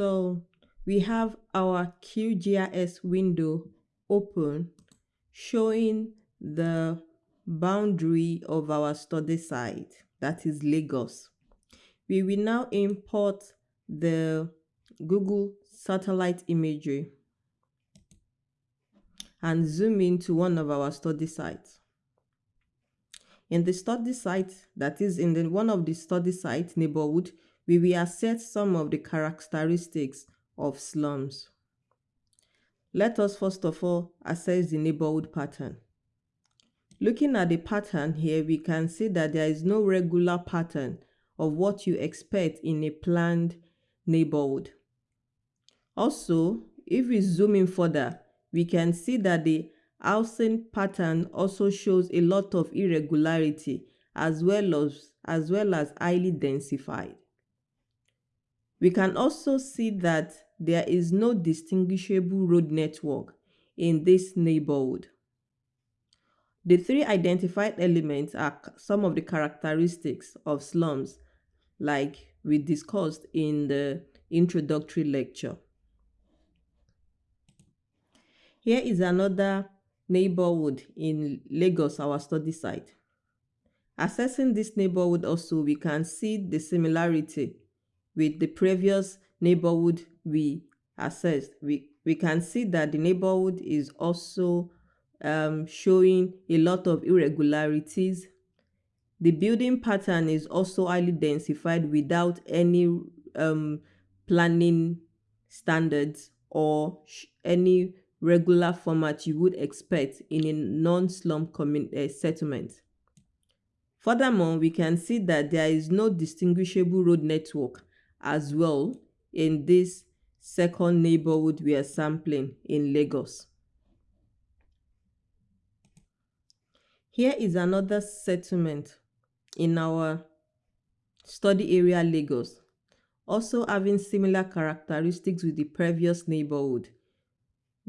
So we have our QGIS window open showing the boundary of our study site, that is Lagos. We will now import the Google satellite imagery and zoom into one of our study sites. In the study site, that is in the one of the study site neighborhood, we will assess some of the characteristics of slums. Let us first of all assess the neighborhood pattern. Looking at the pattern here, we can see that there is no regular pattern of what you expect in a planned neighborhood. Also, if we zoom in further, we can see that the housing pattern also shows a lot of irregularity as well as, as well as highly densified. We can also see that there is no distinguishable road network in this neighborhood. The three identified elements are some of the characteristics of slums like we discussed in the introductory lecture. Here is another neighborhood in Lagos, our study site. Assessing this neighborhood also, we can see the similarity with the previous neighborhood we assessed. We, we can see that the neighborhood is also um, showing a lot of irregularities. The building pattern is also highly densified without any um, planning standards or any regular format you would expect in a non-slum uh, settlement. Furthermore, we can see that there is no distinguishable road network as well in this second neighborhood we are sampling in Lagos. Here is another settlement in our study area Lagos, also having similar characteristics with the previous neighborhood.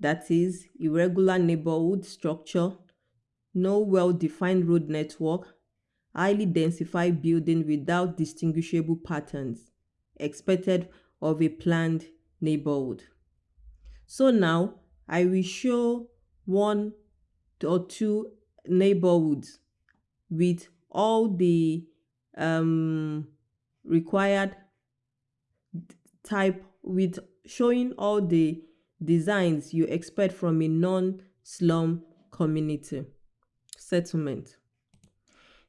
That is, irregular neighborhood structure, no well-defined road network, highly densified building without distinguishable patterns, expected of a planned neighborhood. So now I will show one or two neighborhoods with all the um, required type with showing all the designs you expect from a non-slum community settlement.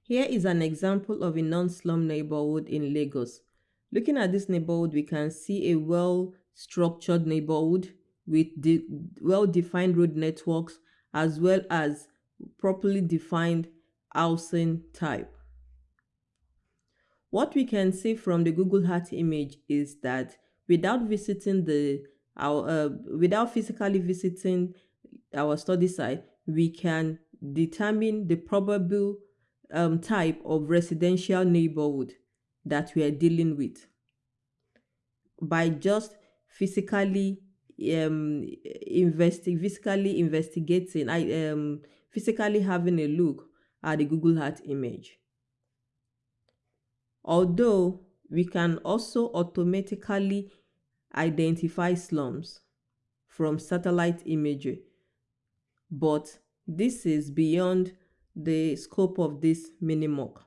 Here is an example of a non-slum neighborhood in Lagos. Looking at this neighborhood, we can see a well-structured neighborhood with de well-defined road networks as well as properly defined housing type. What we can see from the Google Earth image is that without visiting the our uh, without physically visiting our study site, we can determine the probable um, type of residential neighborhood that we are dealing with. By just physically um investi physically investigating i um physically having a look at the google earth image. Although we can also automatically identify slums from satellite imagery. But this is beyond the scope of this minimock